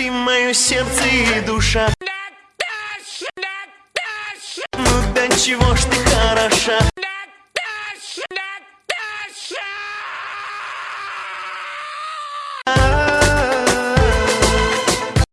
Ты мое сердце и душа. Наташа! Наташа! Ну до чего ж ты хороша?